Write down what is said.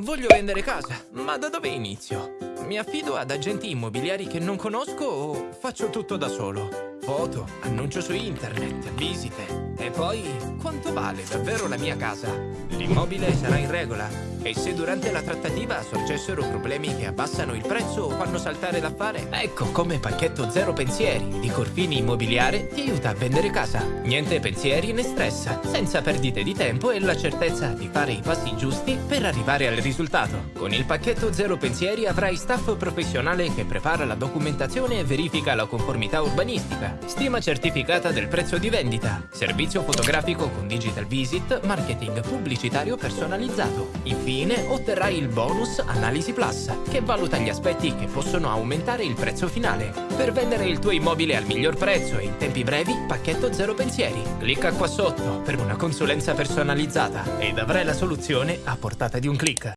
Voglio vendere casa, ma da dove inizio? Mi affido ad agenti immobiliari che non conosco o faccio tutto da solo? Foto, annuncio su internet, visite. E poi, quanto vale davvero la mia casa? L'immobile sarà in regola? E se durante la trattativa sorgessero problemi che abbassano il prezzo o fanno saltare l'affare? Ecco come Pacchetto Zero Pensieri di Corfini Immobiliare ti aiuta a vendere casa. Niente pensieri né stress, senza perdite di tempo e la certezza di fare i passi giusti per arrivare al risultato. Con il Pacchetto Zero Pensieri avrai staff professionale che prepara la documentazione e verifica la conformità urbanistica Stima certificata del prezzo di vendita. Servizio fotografico con Digital Visit, marketing pubblicitario personalizzato. Infine otterrai il bonus Analisi Plus, che valuta gli aspetti che possono aumentare il prezzo finale. Per vendere il tuo immobile al miglior prezzo e in tempi brevi, pacchetto zero pensieri. Clicca qua sotto per una consulenza personalizzata ed avrai la soluzione a portata di un clic.